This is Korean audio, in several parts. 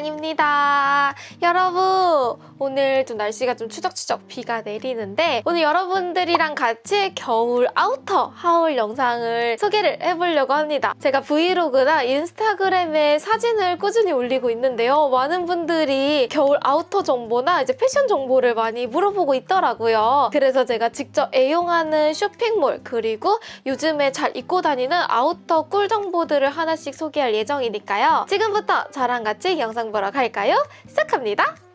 아랑입니다. 여러분, 오늘 좀 날씨가 좀 추적추적 비가 내리는데 오늘 여러분들이랑 같이 겨울 아우터 하울 영상을 소개를 해보려고 합니다. 제가 브이로그나 인스타그램에 사진을 꾸준히 올리고 있는데요. 많은 분들이 겨울 아우터 정보나 이제 패션 정보를 많이 물어보고 있더라고요. 그래서 제가 직접 애용하는 쇼핑몰 그리고 요즘에 잘 입고 다니는 아우터 꿀 정보들을 하나씩 소개할 예정이니까요. 지금부터 저랑 같이 영상 보러 갈까요? 시작합니다.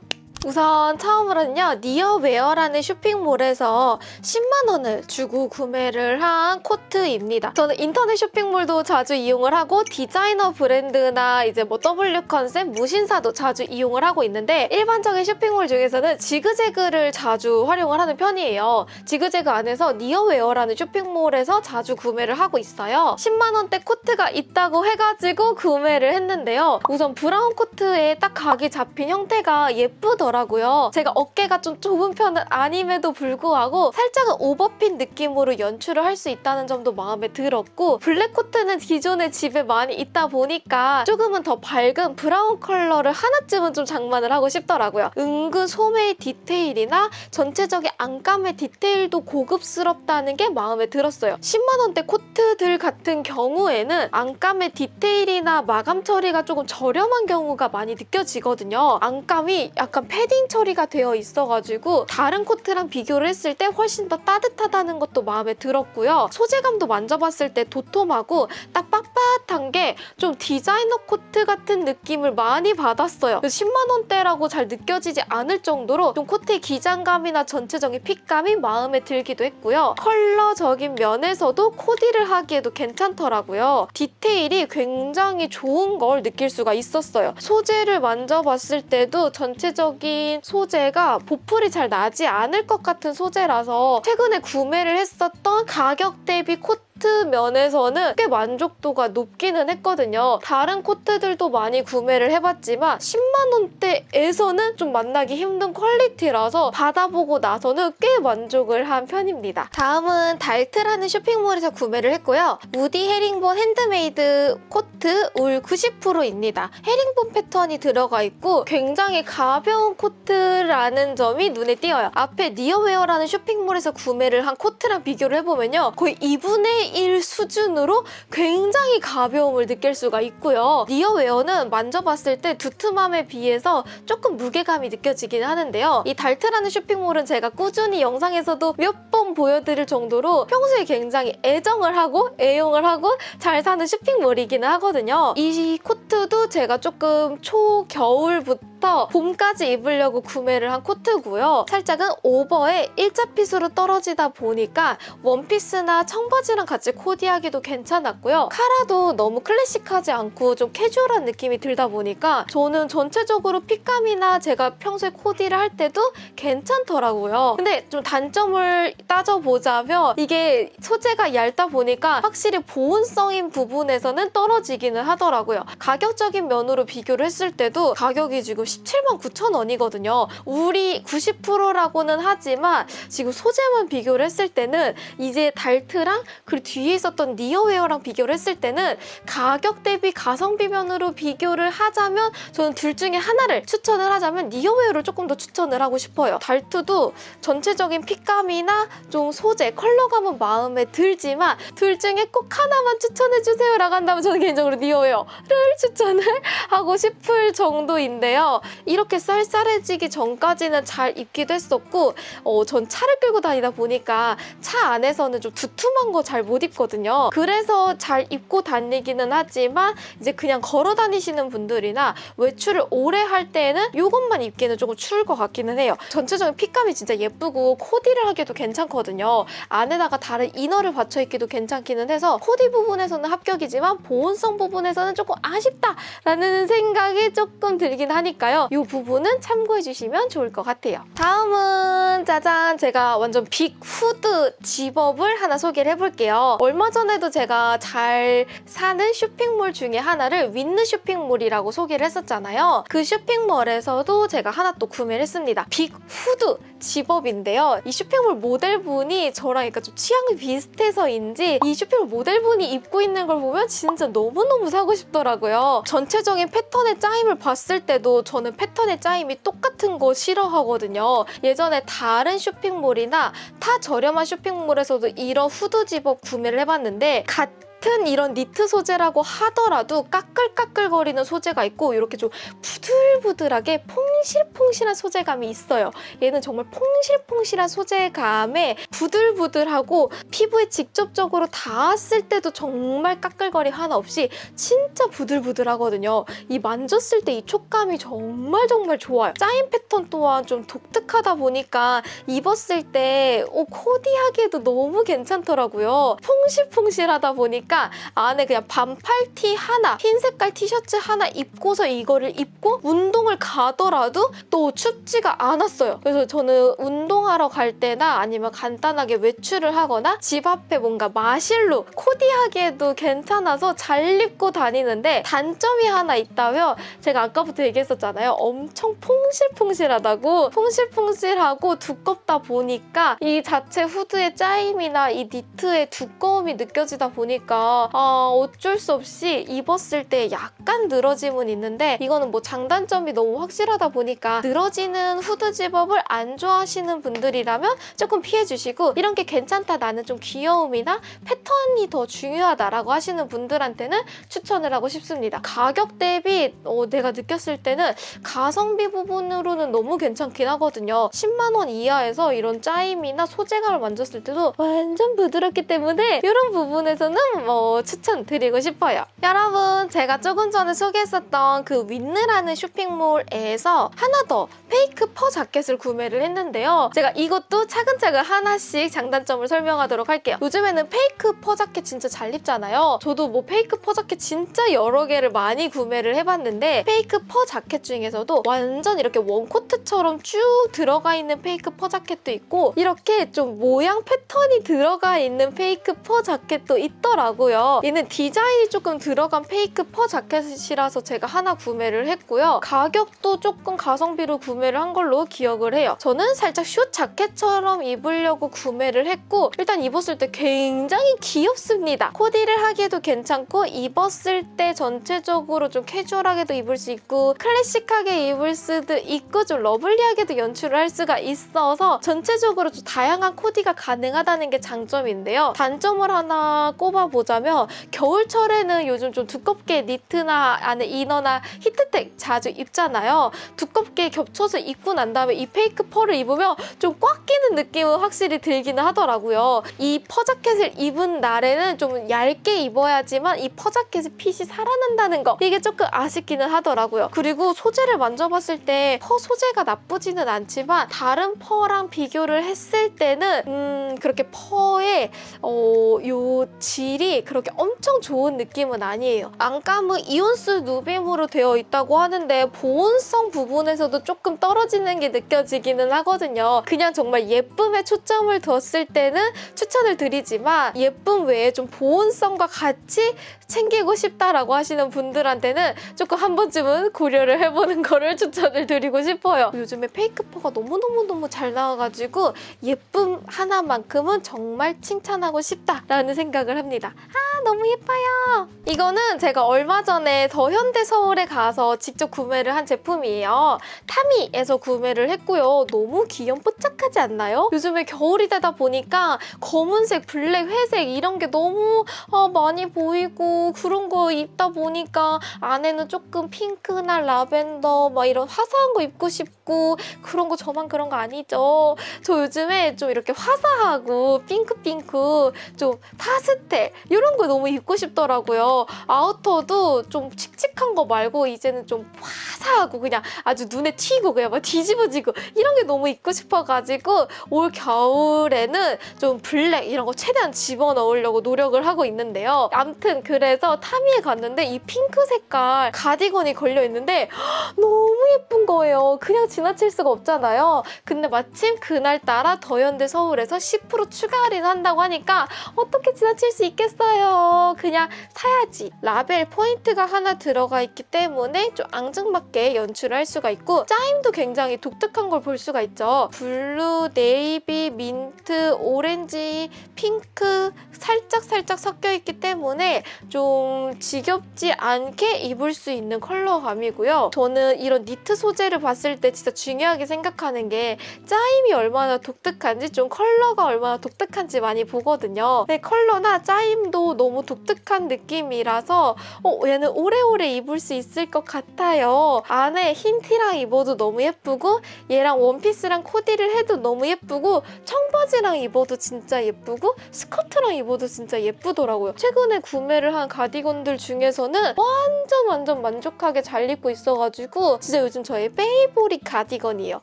우선 처음으로는요 니어웨어라는 쇼핑몰에서 10만 원을 주고 구매를 한 코트입니다. 저는 인터넷 쇼핑몰도 자주 이용을 하고 디자이너 브랜드나 이제 뭐 W 컨셉, 무신사도 자주 이용을 하고 있는데 일반적인 쇼핑몰 중에서는 지그재그를 자주 활용을 하는 편이에요. 지그재그 안에서 니어웨어라는 쇼핑몰에서 자주 구매를 하고 있어요. 10만 원대 코트가 있다고 해가지고 구매를 했는데요. 우선 브라운 코트에 딱 각이 잡힌 형태가 예쁘더라고요. 더라고요. 제가 어깨가 좀 좁은 편은 아님에도 불구하고 살짝은 오버핏 느낌으로 연출을 할 수 있다는 점도 마음에 들었고 블랙 코트는 기존에 집에 많이 있다 보니까 조금은 더 밝은 브라운 컬러를 하나쯤은 좀 장만을 하고 싶더라고요. 은근 소매의 디테일이나 전체적인 안감의 디테일도 고급스럽다는 게 마음에 들었어요. 10만 원대 코트들 같은 경우에는 안감의 디테일이나 마감 처리가 조금 저렴한 경우가 많이 느껴지거든요. 안감이 약간 패딩 처리가 되어 있어가지고 다른 코트랑 비교를 했을 때 훨씬 더 따뜻하다는 것도 마음에 들었고요. 소재감도 만져봤을 때 도톰하고 딱 빳빳한 게 좀 디자이너 코트 같은 느낌을 많이 받았어요. 10만 원대라고 잘 느껴지지 않을 정도로 좀 코트의 기장감이나 전체적인 핏감이 마음에 들기도 했고요. 컬러적인 면에서도 코디를 하기에도 괜찮더라고요. 디테일이 굉장히 좋은 걸 느낄 수가 있었어요. 소재를 만져봤을 때도 전체적인 소재가 보풀이 잘 나지 않을 것 같은 소재라서 최근에 구매를 했었던 가격 대비 코트 코트 면에서는 꽤 만족도가 높기는 했거든요. 다른 코트들도 많이 구매를 해봤지만 10만 원대에서는 좀 만나기 힘든 퀄리티라서 받아보고 나서는 꽤 만족을 한 편입니다. 다음은 달트라는 쇼핑몰에서 구매를 했고요. 무디 헤링본 핸드메이드 코트 울 90%입니다. 헤링본 패턴이 들어가 있고 굉장히 가벼운 코트라는 점이 눈에 띄어요. 앞에 니어웨어라는 쇼핑몰에서 구매를 한 코트랑 비교를 해보면요. 거의 2분의 1 수준으로 굉장히 가벼움을 느낄 수가 있고요. 니어웨어는 만져봤을 때 두툼함에 비해서 조금 무게감이 느껴지긴 하는데요. 이 달트라는 쇼핑몰은 제가 꾸준히 영상에서도 몇 번 보여드릴 정도로 평소에 굉장히 애정을 하고 애용을 하고 잘 사는 쇼핑몰이기는 하거든요. 이 코트도 제가 조금 초겨울부터 봄까지 입으려고 구매를 한 코트고요. 살짝은 오버에 일자 핏으로 떨어지다 보니까 원피스나 청바지랑 같이 코디하기도 괜찮았고요. 카라도 너무 클래식하지 않고 좀 캐주얼한 느낌이 들다 보니까 저는 전체적으로 핏감이나 제가 평소에 코디를 할 때도 괜찮더라고요. 근데 좀 단점을 따져보자면 이게 소재가 얇다 보니까 확실히 보온성인 부분에서는 떨어지기는 하더라고요. 가격적인 면으로 비교를 했을 때도 가격이 지금 17만 9천 원이거든요. 울이 90%라고는 하지만 지금 소재만 비교를 했을 때는 이제 달트랑 그리고 뒤에 있었던 니어웨어랑 비교를 했을 때는 가격 대비 가성비 면으로 비교를 하자면 저는 둘 중에 하나를 추천을 하자면 니어웨어를 조금 더 추천을 하고 싶어요. 달투도 전체적인 fit감이나 좀 소재, 컬러감은 마음에 들지만 둘 중에 꼭 하나만 추천해주세요 라고 한다면 저는 개인적으로 니어웨어를 추천을 하고 싶을 정도인데요. 이렇게 쌀쌀해지기 전까지는 잘 입기도 했었고 어, 전 차를 끌고 다니다 보니까 차 안에서는 좀 두툼한 거 잘 못 입거든요. 그래서 잘 입고 다니기는 하지만 이제 그냥 걸어 다니시는 분들이나 외출을 오래 할 때는 이것만 입기는 조금 추울 것 같기는 해요. 전체적인 fit감이 진짜 예쁘고 코디를 하기도 괜찮거든요. 안에다가 다른 이너를 받쳐 입기도 괜찮기는 해서 코디 부분에서는 합격이지만 보온성 부분에서는 조금 아쉽다라는 생각이 조금 들긴 하니까 요. 이 부분은 참고해 주시면 좋을 것 같아요. 다음은 짜잔 제가 완전 빅 후드 집업을 하나 소개를 해볼게요. 얼마 전에도 제가 잘 사는 쇼핑몰 중에 하나를 윈느 쇼핑몰이라고 소개를 했었잖아요. 그 쇼핑몰에서도 제가 하나 또 구매를 했습니다. 빅 후드 zip-up인데요. 이 쇼핑몰 모델분이 저랑 약간 좀 취향이 비슷해서인지 이 쇼핑몰 모델분이 입고 있는 걸 보면 진짜 너무너무 사고 싶더라고요. 전체적인 패턴의 짜임을 봤을 때도 저는 패턴의 짜임이 똑같은 거 싫어하거든요. 예전에 다른 쇼핑몰이나 타 저렴한 쇼핑몰에서도 이런 후드 집업 구매를 해봤는데 같은 이런 니트 소재라고 하더라도 까끌까끌거리는 소재가 있고 이렇게 좀 부들부들하게 퐁실퐁실한 소재감이 있어요. 얘는 정말 퐁실퐁실한 소재감에 부들부들하고 피부에 직접적으로 닿았을 때도 정말 까끌거림 하나 없이 진짜 부들부들하거든요. 이 만졌을 때 이 촉감이 정말 정말 좋아요. 짜임 패턴 또한 좀 독특하다 보니까 입었을 때 어, 코디하기에도 너무 괜찮더라고요. 퐁실퐁실하다 보니까 안에 그냥 반팔 티 하나, 흰 색깔 티셔츠 하나 입고서 이거를 입고 운동을 가더라도 또 춥지가 않았어요. 그래서 저는 운동하러 갈 때나 아니면 간단하게 외출을 하거나 집 앞에 뭔가 마실로 코디하기에도 괜찮아서 잘 입고 다니는데 단점이 하나 있다면 제가 아까부터 얘기했었잖아요. 엄청 퐁실퐁실하다고 퐁실퐁실하고 두껍다 보니까 이 자체 후드의 짜임이나 이 니트의 두꺼움이 느껴지다 보니까 아, 어쩔 수 없이 입었을 때 약간 늘어짐은 있는데 이거는 뭐 장단점이 너무 확실하다 보니까 늘어지는 후드 집업을 안 좋아하시는 분들이라면 조금 피해주시고 이런 게 괜찮다 나는 좀 귀여움이나 패턴이 더 중요하다라고 하시는 분들한테는 추천을 하고 싶습니다. 가격 대비 어, 내가 느꼈을 때는 가성비 부분으로는 너무 괜찮긴 하거든요. 10만 원 이하에서 이런 짜임이나 소재감을 만졌을 때도 완전 부드럽기 때문에 이런 부분에서는 뭐 추천드리고 싶어요. 여러분 제가 조금 전에 소개했었던 그 윈느라는 쇼핑몰에서 하나 더 fake fur 자켓을 구매를 했는데요. 제가 이것도 차근차근 하나씩 장단점을 설명하도록 할게요. 요즘에는 fake fur 자켓 진짜 잘 입잖아요. 저도 뭐 fake fur 자켓 진짜 여러 개를 많이 구매를 해봤는데 fake fur 자켓 중에서도 완전 이렇게 원코트처럼 쭉 들어가 있는 fake fur 자켓도 있고 이렇게 좀 모양 패턴이 들어가 있는 fake fur 자켓도 있더라고요. 얘는 디자인이 조금 들어간 fake fur 자켓이라서 제가 하나 구매를 했고요. 가격도 조금 가성비로 구매를 한 걸로 기억을 해요. 저는 살짝 숏 자켓처럼 입으려고 구매를 했고 일단 입었을 때 굉장히 귀엽습니다. 코디를 하기에도 괜찮고 입었을 때 전체적으로 좀 캐주얼하게도 입을 수 있고 클래식하게 입을 수도 있고 좀 lovely하게도 연출을 할 수가 있어서 전체적으로 좀 다양한 코디가 가능하다는 게 장점인데요. 단점을 하나 꼽아 보자면 겨울철에는 요즘 좀 두껍게 니트나 안에 이너나 히트텍 자주 입잖아요. 두껍게 겹쳐서 입고 난 다음에 이 fake fur를 입으면 좀 꽉 끼는 느낌은 확실히 들기는 하더라고요. 이 fur 자켓을 입은 날에는 좀 얇게 입어야지만 이 fur 자켓의 fit이 살아난다는 거 이게 조금 아쉽기는 하더라고요. 그리고 소재를 만져봤을 때 fur 소재가 나쁘지는 않지만 다른 fur랑 비교를 했을 때는 음 그렇게 fur의 어, 요 질이 그렇게 엄청 좋은 느낌은 아니에요. 안감은 2온스 누빔으로 되어 있다고 하는데 보온성 부분에서도 조금 떨어지는 게 느껴지기는 하거든요. 그냥 정말 예쁨에 초점을 뒀을 때는 추천을 드리지만 예쁨 외에 좀 보온성과 같이 챙기고 싶다라고 하시는 분들한테는 조금 한 번쯤은 고려를 해보는 거를 추천을 드리고 싶어요. 요즘에 fake fur가 너무너무너무 잘 나와가지고 예쁨 하나만큼은 정말 칭찬하고 싶다라는 생각을 합니다. 아 너무 예뻐요. 이거는 제가 얼마 전에 더 현대 서울에 가서 직접 구매를 한 제품이에요. 타미에서 구매를 했고요. 너무 귀염뽀짝하지 않나요? 요즘에 겨울이 되다 보니까 검은색, 블랙, 회색 이런 게 너무 아, 많이 보이고 그런 거 입다 보니까 안에는 조금 핑크나 라벤더 막 이런 화사한 거 입고 싶고 그런 거 저만 그런 거 아니죠. 저 요즘에 좀 이렇게 화사하고 핑크핑크 좀 파스텔 이런 거 너무 입고 싶더라고요. 아우터도 좀 칙칙한 거 말고 이제는 좀 화사하고 그냥 아주 눈에 튀고 그냥 막 뒤집어지고 이런 게 너무 입고 싶어가지고 올 겨울에는 좀 블랙 이런 거 최대한 집어넣으려고 노력을 하고 있는데요. 암튼 그래서 타미에 갔는데 이 핑크 색깔 가디건이 걸려있는데 너무 예쁜 거예요. 그냥 지나칠 수가 없잖아요. 근데 마침 그날따라 더현대 서울에서 10% 추가 할인한다고 하니까 어떻게 지나칠 수 있겠어요. 그냥 사야지. 라벨 포인트가 하나 들어가 있기 때문에 좀 앙증맞게 연출을 할 수가 있고 짜임도 굉장히 독특한 걸 볼 수가 있죠. 블루, 네이비, 민트, 오렌지, 핑크 살짝 살짝 섞여 있기 때문에 좀 지겹지 않게 입을 수 있는 컬러감이고요. 저는 이런 니트 소재를 봤을 때 진짜 중요하게 생각하는 게 짜임이 얼마나 독특한지 좀 컬러가 얼마나 독특한지 많이 보거든요. 근데 컬러나 짜임도 너무 독특한 느낌이라서 어, 얘는 오래오래 입을 수 있을 것 같아요. 안에 흰 티랑 입어도 너무 예쁘고 얘랑 원피스랑 코디를 해도 너무 예쁘고 청바지랑 입어도 진짜 예쁘고 스커트랑 입어도 진짜 예쁘더라고요. 최근에 구매를 한 가디건들 중에서는 완전 완전 만족하게 잘 입고 있어가지고 진짜 요즘 저의 favorite 가디건이에요.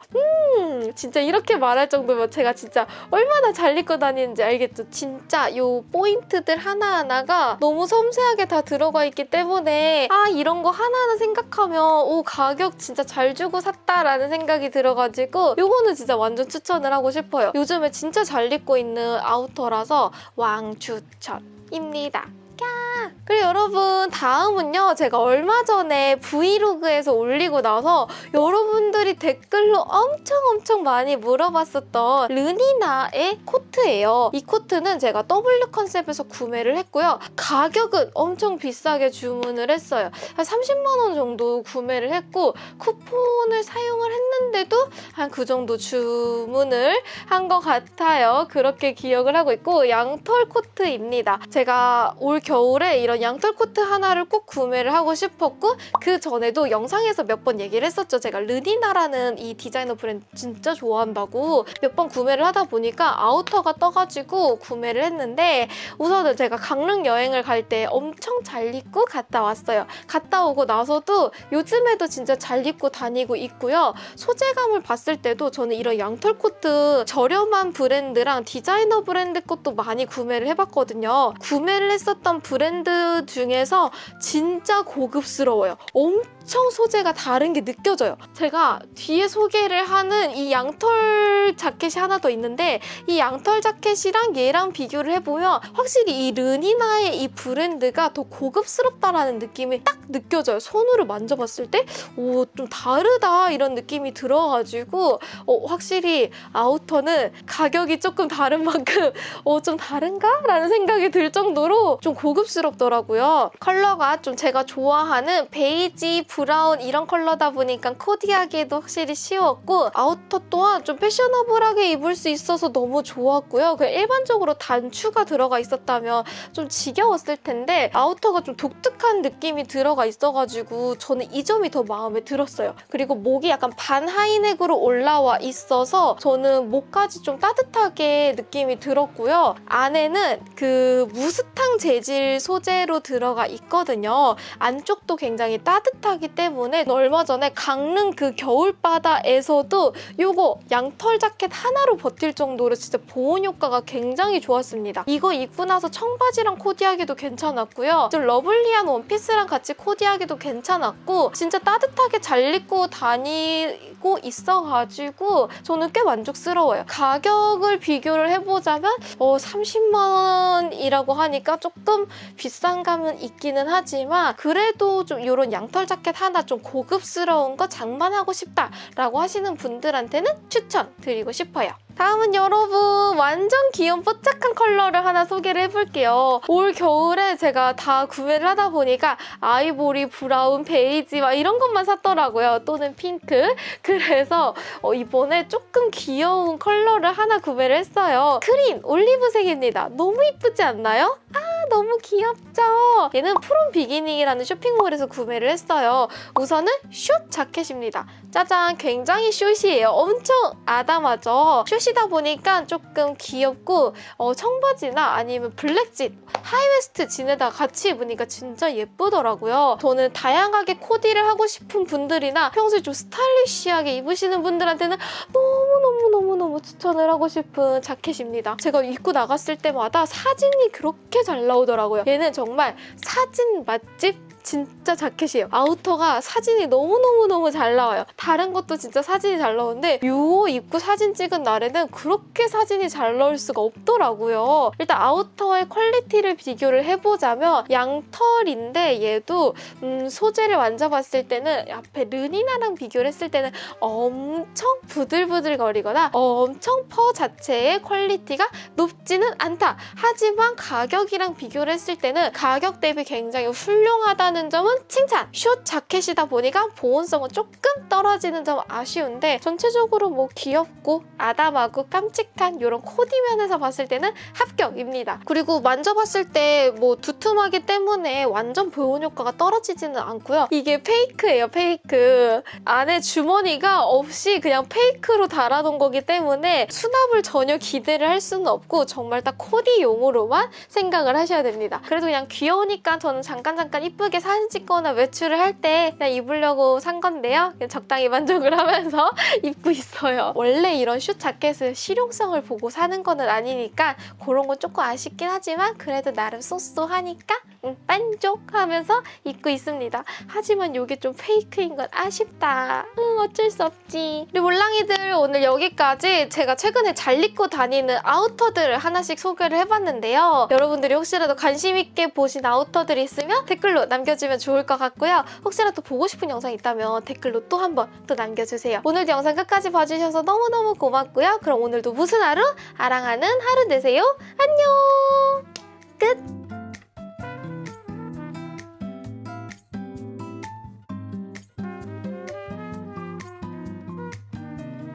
음 진짜 이렇게 말할 정도면 제가 진짜 얼마나 잘 입고 다니는지 알겠죠? 진짜 요 포인트들 하나하나가 너무 섬세하게 다 들어가 있기 때문에 아 이런 거 하나하나 생각하면 오 가격 진짜 잘 주고 샀다라는 생각이 들어가지고 요거는 진짜 완전 추천을 하고 싶어요. 요즘에 진짜 잘 입고 있는 아우터라서 왕추천입니다. 그리고 여러분 다음은요 제가 얼마 전에 브이로그에서 올리고 나서 여러분들이 댓글로 엄청 엄청 많이 물어봤었던 르니나의 코트예요. 이 코트는 제가 W 컨셉에서 구매를 했고요. 가격은 엄청 비싸게 주문을 했어요. 한 30만 원 정도 구매를 했고 쿠폰을 사용을 했는데도 한 그 정도 주문을 한 것 같아요. 그렇게 기억을 하고 있고 양털 코트입니다. 제가 올 겨울에 이런 양털 코트 하나를 꼭 구매를 하고 싶었고 그 전에도 영상에서 몇 번 얘기를 했었죠. 제가 르니나라는 이 디자이너 브랜드 진짜 좋아한다고 몇 번 구매를 하다 보니까 outer가 떠가지고 구매를 했는데 우선은 제가 강릉 여행을 갈 때 엄청 잘 입고 갔다 왔어요. 갔다 오고 나서도 요즘에도 진짜 잘 입고 다니고 있고요. 소재감을 봤을 때도 저는 이런 양털 코트 저렴한 브랜드랑 디자이너 브랜드 것도 많이 구매를 해봤거든요. 구매를 했었던 브랜드 중에서 진짜 고급스러워요. 엄청 소재가 다른 게 느껴져요. 제가 뒤에 소개를 하는 이 양털 자켓이 하나 더 있는데 이 양털 자켓이랑 얘랑 비교를 해보면 확실히 이 르니나의 이 브랜드가 더 고급스럽다라는 느낌이 딱 느껴져요. 손으로 만져봤을 때 오, 좀 다르다 이런 느낌이 들어가지고 어, 확실히 outer는 가격이 조금 다른 만큼 어, 좀 다른가? 라는 생각이 들 정도로 좀 고급스럽더라고요. 컬러가 좀 제가 좋아하는 베이지, brown 이런 컬러다 보니까 코디하기에도 확실히 쉬웠고 outer 또한 좀 패셔너블하게 입을 수 있어서 너무 좋았고요. 그 일반적으로 단추가 들어가 있었다면 좀 지겨웠을 텐데 outer가 좀 독특한 느낌이 들어가 있어가지고 저는 이 점이 더 마음에 들었어요. 그리고 목이 약간 반 하이넥으로 올라와 있어서 저는 목까지 좀 따뜻하게 느낌이 들었고요. 안에는 그 무스탕 재질 소재로 들어가 있거든요. 안쪽도 굉장히 따뜻하기 때문에 얼마 전에 강릉 그 겨울바다에서도 이거 양털 자켓 하나로 버틸 정도로 진짜 보온 효과가 굉장히 좋았습니다. 이거 입고 나서 청바지랑 코디하기도 괜찮았고요. 좀 lovely한 원피스랑 같이 코디하기도 괜찮았고 진짜 따뜻하게 잘 입고 다니고 있어가지고 저는 꽤 만족스러워요. 가격을 비교를 해보자면 어, 30만 원이라고 하니까 조금 비싼 감은 있기는 하지만 그래도 좀 이런 양털 자켓 하나 좀 고급스러운 거 장만하고 싶다 라고 하시는 분들한테는 추천드리고 싶어요. 다음은 여러분 완전 귀여운 뽀짝한 컬러를 하나 소개를 해볼게요. 올 겨울에 제가 다 구매를 하다 보니까 아이보리, brown, 베이지 막 이런 것만 샀더라고요. 또는 핑크. 그래서 어, 이번에 조금 귀여운 컬러를 하나 구매를 했어요. 크림 올리브색입니다. 너무 이쁘지 않나요? 아 너무 귀엽죠? 얘는 프롬 비기닝이라는 쇼핑몰에서 구매를 했어요. 우선은 숏 자켓입니다. 짜잔 굉장히 short이에요. 엄청 아담하죠? short이다 보니까 조금 귀엽고 어, 청바지나 아니면 black jean, high waist jean에다 같이 입으니까 진짜 예쁘더라고요. 저는 다양하게 코디를 하고 싶은 분들이나 평소에 좀 stylish하게 입으시는 분들한테는 너무너무너무너무 추천을 하고 싶은 자켓입니다. 제가 입고 나갔을 때마다 사진이 그렇게 잘 나오더라고요. 얘는 정말 사진 맛집 진짜 자켓이에요. outer가 사진이 너무너무너무 잘 나와요. 다른 것도 진짜 사진이 잘 나오는데 요 입고 사진 찍은 날에는 그렇게 사진이 잘 나올 수가 없더라고요. 일단 outer의 quality를 비교를 해보자면 양털인데 얘도 음, 소재를 만져봤을 때는 앞에 르니나랑 비교를 했을 때는 엄청 부들부들 거리거나 엄청 fur 자체의 quality가 높지는 않다. 하지만 가격이랑 비교를 했을 때는 가격 대비 굉장히 훌륭하다는 점은 칭찬! 숏 자켓이다 보니까 보온성은 조금 떨어지는 점 아쉬운데 전체적으로 뭐 귀엽고 아담하고 깜찍한 이런 코디 면에서 봤을 때는 합격입니다. 그리고 만져봤을 때 뭐 두툼하기 때문에 완전 보온 효과가 떨어지지는 않고요. 이게 fake예요, fake. 안에 주머니가 없이 그냥 fake로 달아놓은 거기 때문에 수납을 전혀 기대를 할 수는 없고 정말 딱 코디용으로만 생각을 하셔야 됩니다. 그래도 그냥 귀여우니까 저는 잠깐 잠깐 이쁘게 사진 찍거나 외출을 할 때 그냥 입으려고 산 건데요. 그냥 적당히 만족을 하면서 입고 있어요. 원래 이런 슛 자켓은 실용성을 보고 사는 거는 아니니까 그런 건 조금 아쉽긴 하지만 그래도 나름 쏘쏘하니까 음, 만족하면서 입고 있습니다. 하지만 이게 좀 페이크인 건 아쉽다. 응, 어쩔 수 없지. 우리 몰랑이들 오늘 여기까지 제가 최근에 잘 입고 다니는 아우터들을 하나씩 소개를 해봤는데요. 여러분들이 혹시라도 관심 있게 보신 아우터들이 있으면 댓글로 남겨주 면 좋을 것 같고요. 혹시라도 보고 싶은 영상 있다면 댓글로 또 한번 또 남겨주세요. 오늘도 영상 끝까지 봐주셔서 너무너무 고맙고요. 그럼 오늘도 무슨 하루? 아랑하는 하루 되세요. 안녕! 끝!